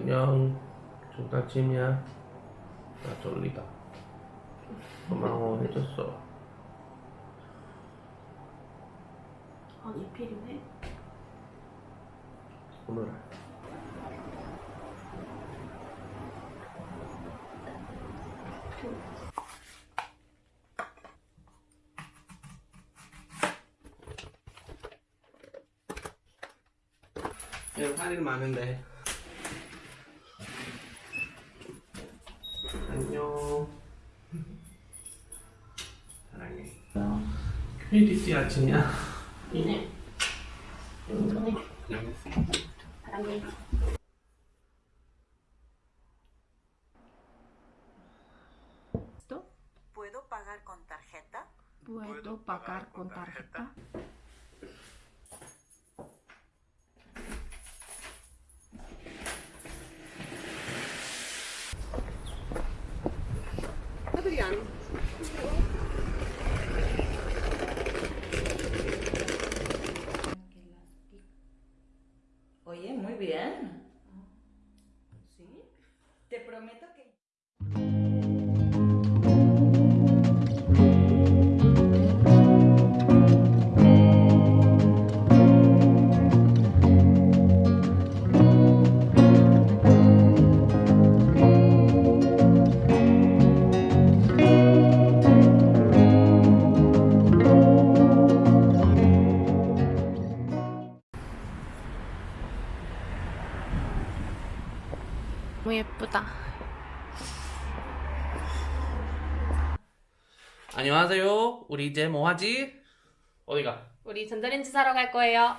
안녕. 좀 아침이야. 나 졸리다. 고마워 해줬어. 아, 이필이네. 오늘 여기 할일 많은데. 안녕. 사랑해. KDC 아침이야. 네. 이번에 안녕. 사랑해. ¿Puedo pagar con tarjeta? ¿Puedo pagar con tarjeta? Te prometo que... 너무 예쁘다. 안녕하세요. 우리 이제 뭐 하지? 어디가? 우리 전자레인지 사러 갈 거예요.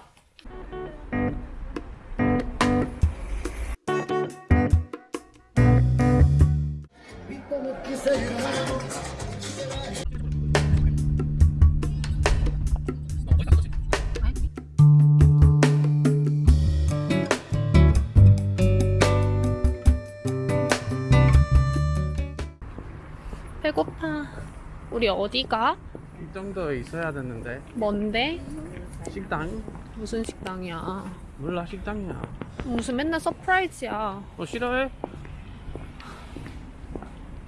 우리 어디가? 이 정도 있어야 되는데. 뭔데? 식당? 무슨 식당이야? 몰라 식당이야. 무슨 맨날 surprise야. 어 싫어해?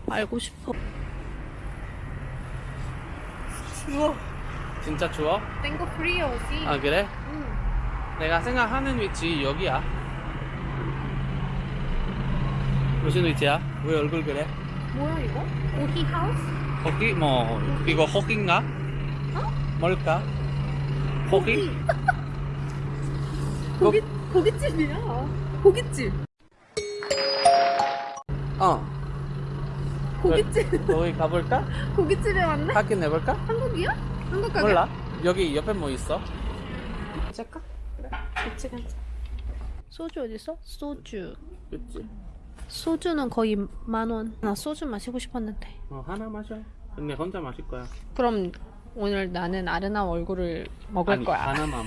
알고 싶어. 추워. 진짜 추워? Tengo frío지. 아 그래? 응. 내가 생각하는 위치 여기야. 무슨 위치야? 왜 얼굴 그래? 뭐야 이거? 오히 하우스? 호기 뭐 이거 호기인가? 어? 뭘까? 호기? 고기 고깃집이야. 고깃집. 어. 고깃집. 거기 가볼까? 고깃집에 왔네? 확인해 볼까? 한국이야? 한국 가게. 몰라. 여기 옆에 뭐 있어? 잠깐. 그래. 같이 가자. 소주 어디 있어? 소주. 그치. 소주는 거의 만 원. 나 소주 마시고 싶었는데. 어 하나 마셔. 근데 혼자 마실 거야. 그럼 오늘 나는 아르나 얼굴을 먹을 아니, 거야. 하나만.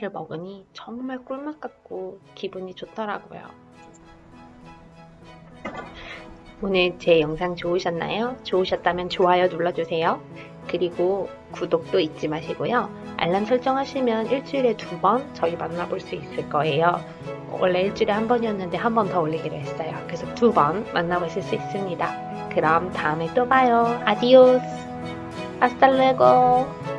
삼겹살을 먹으니 정말 꿀맛 같고 기분이 좋더라고요. 오늘 제 영상 좋으셨나요? 좋으셨다면 좋아요 눌러주세요. 그리고 구독도 잊지 마시고요. 알람 설정하시면 일주일에 두 번 저희 만나볼 수 있을 거예요. 원래 일주일에 한 번이었는데 한 번 더 올리기로 했어요. 그래서 두 번 만나보실 수 있습니다. 그럼 다음에 또 봐요. 아디오스. 아스탈레고.